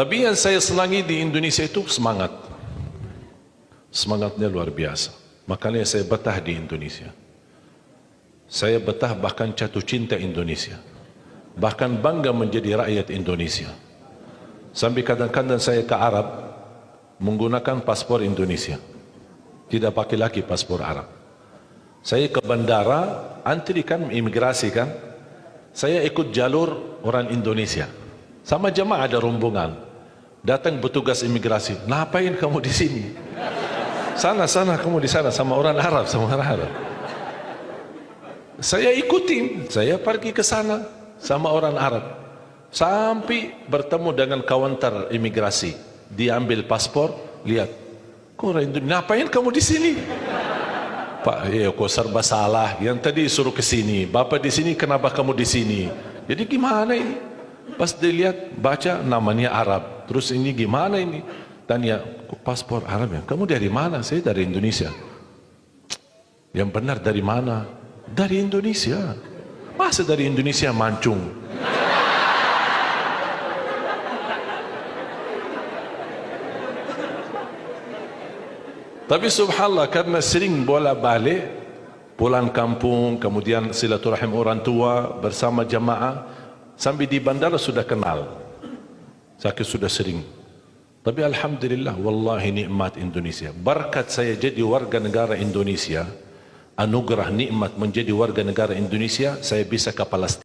Tapi yang saya senangi di Indonesia itu semangat. Semangatnya luar biasa. Makanya saya betah di Indonesia. Saya betah bahkan jatuh cinta Indonesia. Bahkan bangga menjadi rakyat Indonesia. Sampai kadang-kadang saya ke Arab menggunakan paspor Indonesia. Tidak pakai lagi paspor Arab. Saya ke bandara, antri kan imigrasi kan. Saya ikut jalur orang Indonesia. Sama jemaah ada rombongan. Datang petugas imigrasi. Ngapain kamu di sini? Sana sana kamu di sana sama orang Arab sama orang Arab. Saya ikutin, saya pergi ke sana sama orang Arab. Sampai bertemu dengan kawantar imigrasi, diambil paspor, lihat. Orang Indonesia, ngapain kamu di sini? Pak, ya kok serba salah. Yang tadi suruh ke sini, Bapak di sini, kenapa kamu di sini? Jadi gimana ini? Pas dilihat, baca namanya Arab. Terus ini gimana ini? Tanya, paspor Arab ya? Kamu dari mana? Saya dari Indonesia. Yang benar dari mana? Dari Indonesia. Masa dari Indonesia mancung? Tapi subhanallah karena sering bola balik pulang kampung kemudian silaturahim orang tua bersama jamaah sampai di bandara sudah kenal. Saya sudah sering. Tapi alhamdulillah wallahi nikmat Indonesia. Berkat saya jadi warga negara Indonesia, anugerah nikmat menjadi warga negara Indonesia, saya bisa ke Palestin.